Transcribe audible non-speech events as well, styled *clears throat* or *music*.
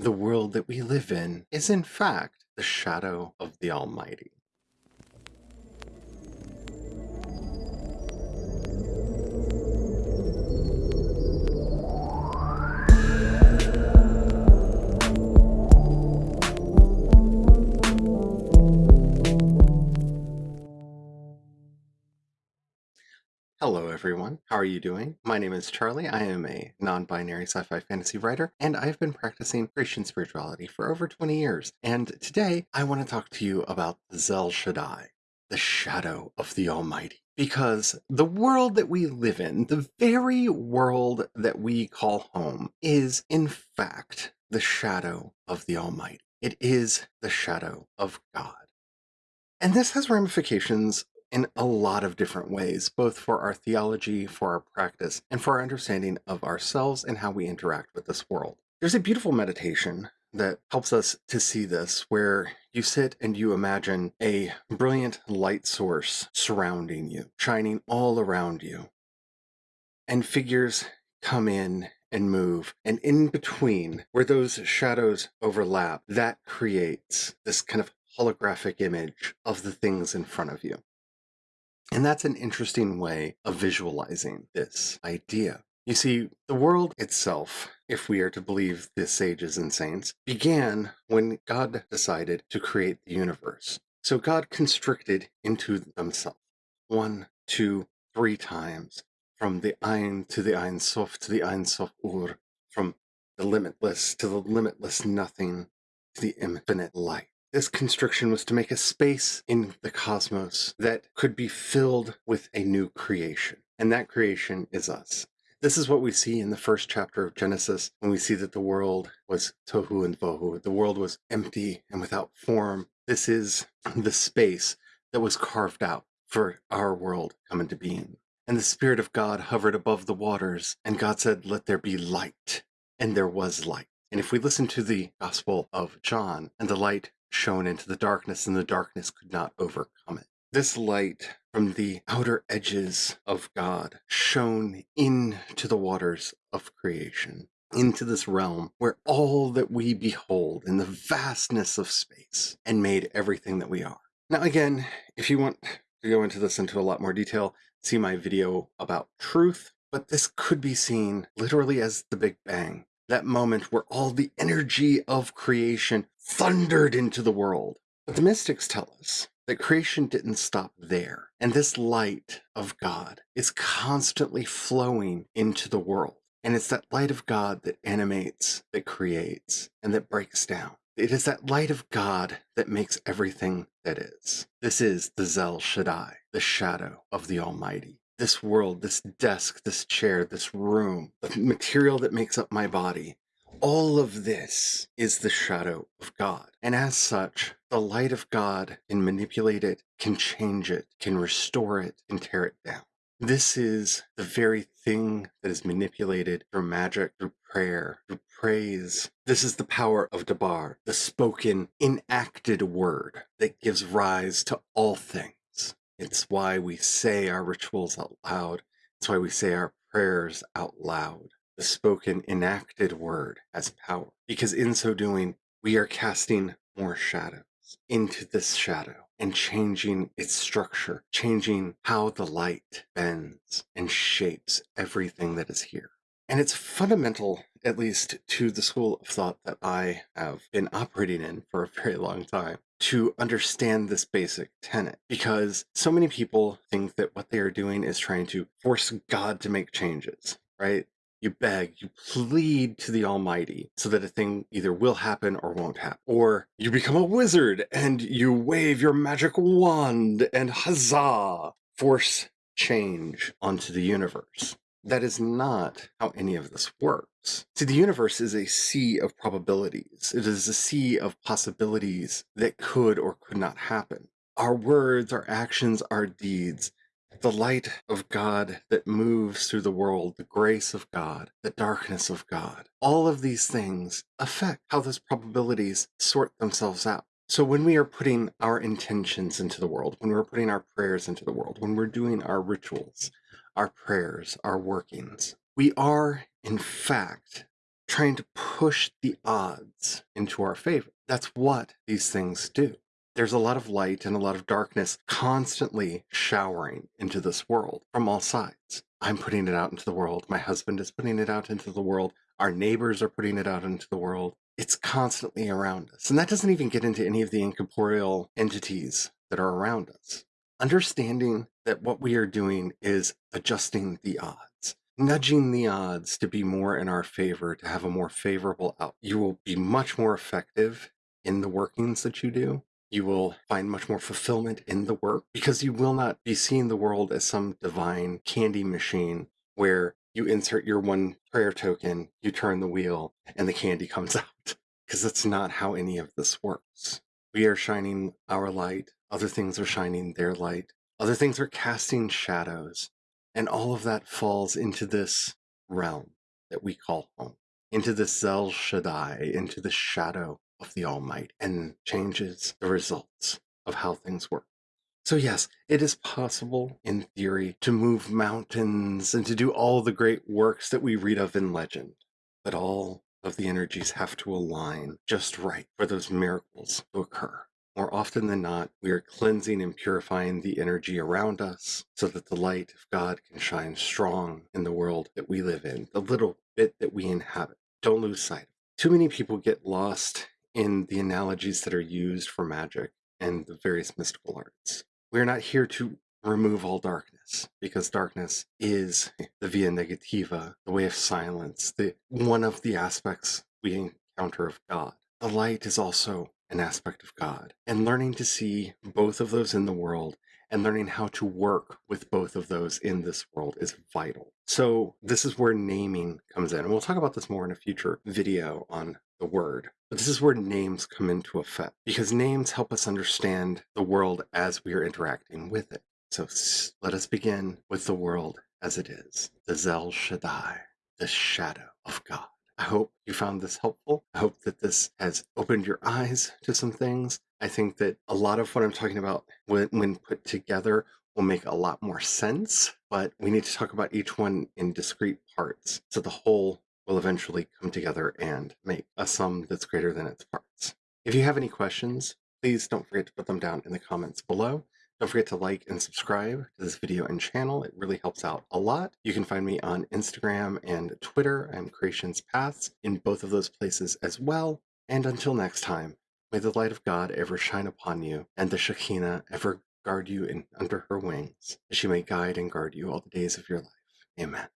The world that we live in is, in fact, the shadow of the Almighty. Everyone. How are you doing? My name is Charlie. I am a non binary sci fi fantasy writer, and I've been practicing Christian spirituality for over 20 years. And today I want to talk to you about Zel Shaddai, the shadow of the Almighty. Because the world that we live in, the very world that we call home, is in fact the shadow of the Almighty. It is the shadow of God. And this has ramifications in a lot of different ways, both for our theology, for our practice, and for our understanding of ourselves and how we interact with this world. There's a beautiful meditation that helps us to see this, where you sit and you imagine a brilliant light source surrounding you, shining all around you. And figures come in and move. And in between, where those shadows overlap, that creates this kind of holographic image of the things in front of you. And that's an interesting way of visualizing this idea. You see, the world itself, if we are to believe the sages and saints, began when God decided to create the universe. So God constricted into himself one, two, three times from the Ein to the Ein Sof to the Ein Sof Ur, from the limitless to the limitless nothing to the infinite light. This constriction was to make a space in the cosmos that could be filled with a new creation. And that creation is us. This is what we see in the first chapter of Genesis when we see that the world was tohu and bohu. The world was empty and without form. This is *clears throat* the space that was carved out for our world come into being. And the Spirit of God hovered above the waters, and God said, Let there be light. And there was light. And if we listen to the Gospel of John, and the light shone into the darkness, and the darkness could not overcome it. This light from the outer edges of God shone into the waters of creation, into this realm where all that we behold in the vastness of space and made everything that we are. Now, again, if you want to go into this into a lot more detail, see my video about truth, but this could be seen literally as the Big Bang that moment where all the energy of creation thundered into the world. But the mystics tell us that creation didn't stop there. And this light of God is constantly flowing into the world. And it's that light of God that animates, that creates, and that breaks down. It is that light of God that makes everything that is. This is the Zel Shaddai, the shadow of the Almighty this world, this desk, this chair, this room, the material that makes up my body, all of this is the shadow of God. And as such, the light of God can manipulate it, can change it, can restore it, and tear it down. This is the very thing that is manipulated through magic, through prayer, through praise. This is the power of Dabar, the spoken, enacted word that gives rise to all things. It's why we say our rituals out loud. It's why we say our prayers out loud. The spoken, enacted word has power because in so doing, we are casting more shadows into this shadow and changing its structure, changing how the light bends and shapes everything that is here. And it's fundamental, at least to the school of thought that I have been operating in for a very long time, to understand this basic tenet because so many people think that what they are doing is trying to force God to make changes, right? You beg, you plead to the Almighty so that a thing either will happen or won't happen. Or you become a wizard and you wave your magic wand and huzzah, force change onto the universe. That is not how any of this works. See, the universe is a sea of probabilities. It is a sea of possibilities that could or could not happen. Our words, our actions, our deeds, the light of God that moves through the world, the grace of God, the darkness of God, all of these things affect how those probabilities sort themselves out. So when we are putting our intentions into the world, when we're putting our prayers into the world, when we're doing our rituals, our prayers, our workings. We are, in fact, trying to push the odds into our favor. That's what these things do. There's a lot of light and a lot of darkness constantly showering into this world from all sides. I'm putting it out into the world. My husband is putting it out into the world. Our neighbors are putting it out into the world. It's constantly around us. And that doesn't even get into any of the incorporeal entities that are around us. Understanding that what we are doing is adjusting the odds, nudging the odds to be more in our favor, to have a more favorable out. You will be much more effective in the workings that you do. You will find much more fulfillment in the work because you will not be seeing the world as some divine candy machine where you insert your one prayer token, you turn the wheel, and the candy comes *laughs* out. Because that's not how any of this works. We are shining our light, other things are shining their light, other things are casting shadows, and all of that falls into this realm that we call home, into the Zel Shaddai, into the shadow of the Almighty, and changes the results of how things work. So, yes, it is possible in theory to move mountains and to do all the great works that we read of in legend, but all of the energies have to align just right for those miracles to occur. More often than not, we are cleansing and purifying the energy around us so that the light of God can shine strong in the world that we live in, the little bit that we inhabit. Don't lose sight. Of. Too many people get lost in the analogies that are used for magic and the various mystical arts. We're not here to remove all darkness because darkness is the via negativa, the way of silence, the one of the aspects we encounter of God. The light is also an aspect of God. And learning to see both of those in the world and learning how to work with both of those in this world is vital. So this is where naming comes in. And we'll talk about this more in a future video on the word. But this is where names come into effect because names help us understand the world as we are interacting with it. So let us begin with the world as it is the Zel Shaddai, the shadow of God. I hope you found this helpful. I hope that this has opened your eyes to some things. I think that a lot of what I'm talking about when, when put together will make a lot more sense, but we need to talk about each one in discrete parts so the whole will eventually come together and make a sum that's greater than its parts. If you have any questions, please don't forget to put them down in the comments below. Don't forget to like and subscribe to this video and channel. It really helps out a lot. You can find me on Instagram and Twitter. I'm Creations Paths in both of those places as well. And until next time, may the light of God ever shine upon you and the Shekinah ever guard you in under her wings, that she may guide and guard you all the days of your life. Amen.